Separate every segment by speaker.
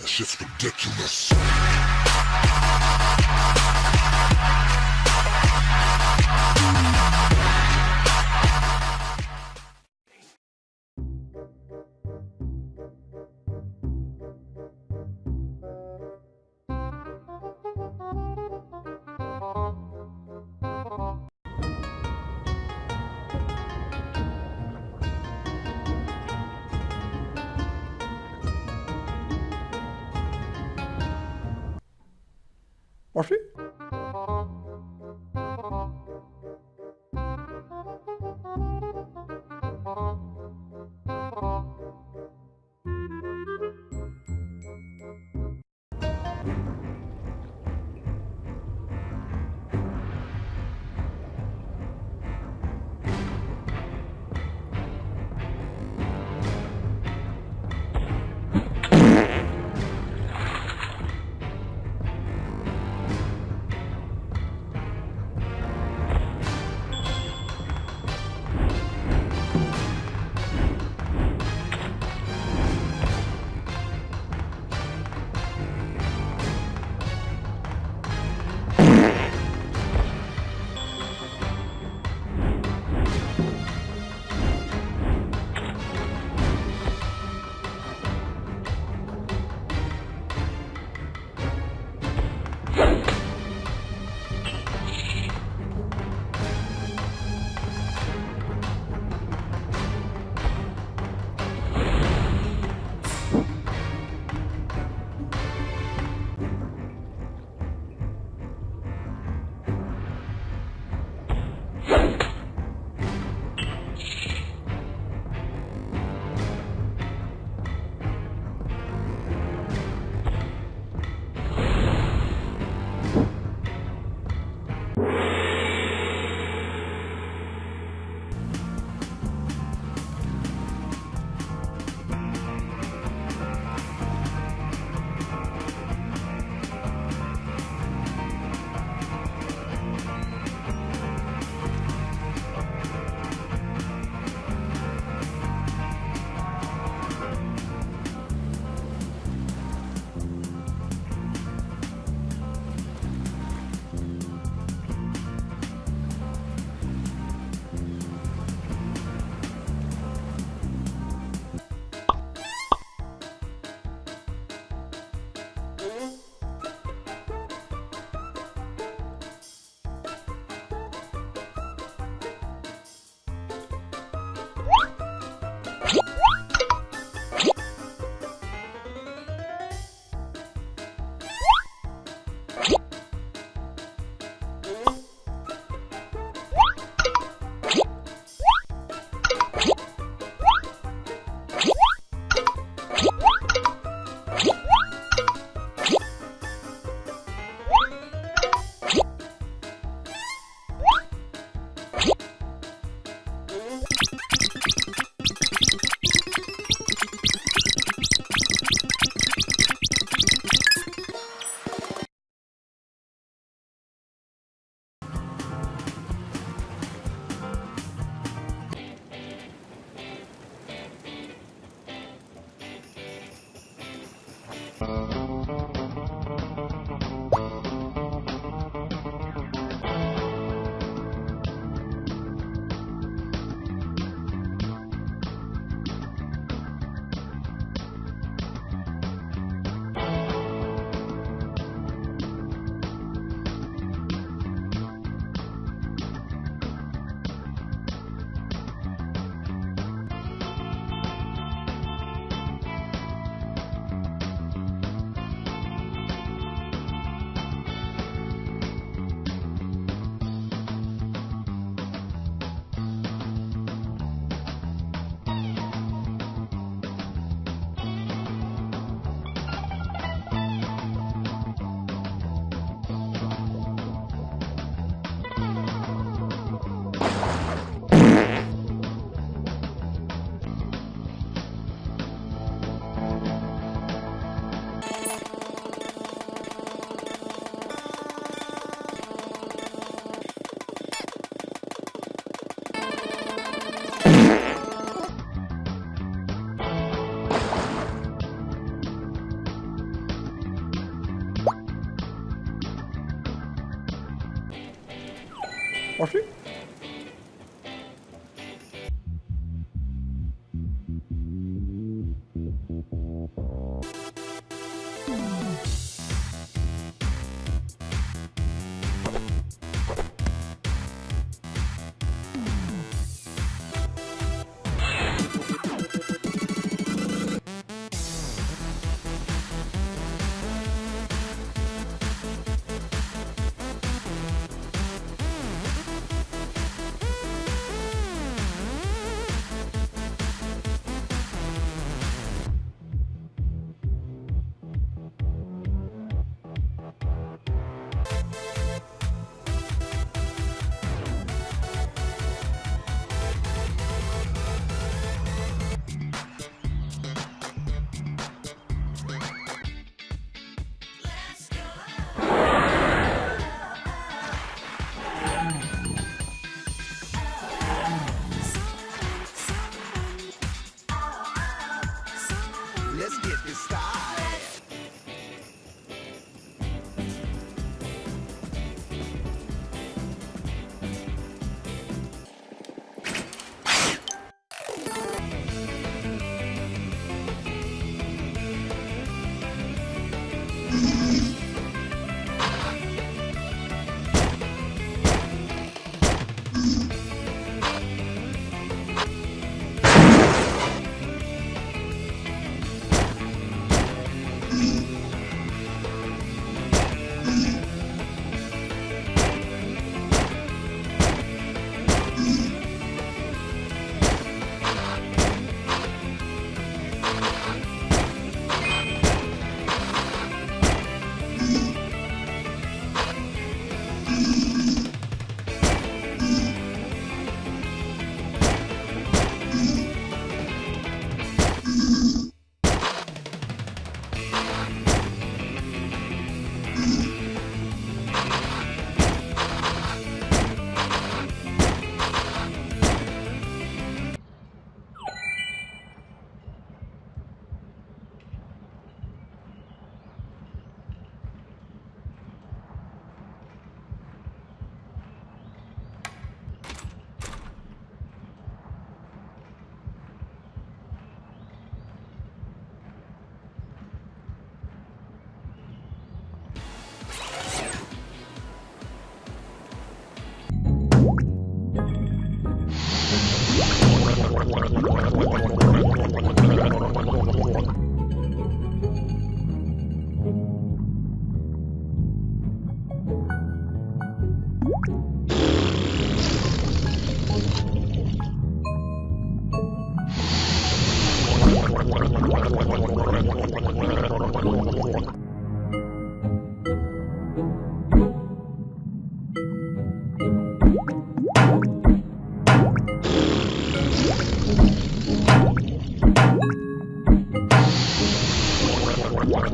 Speaker 1: That shit's ridiculous. Merci. marche plus What?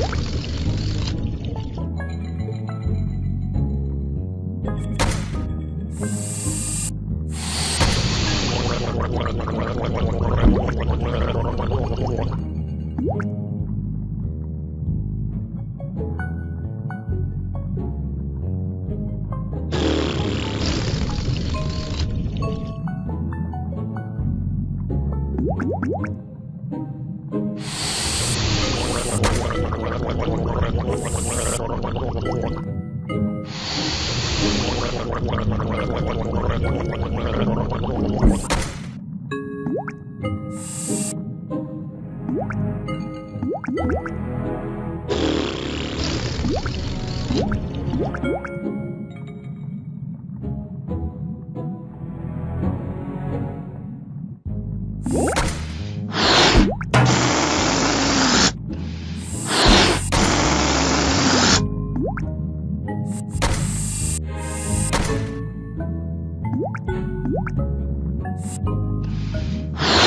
Speaker 1: you Thank you.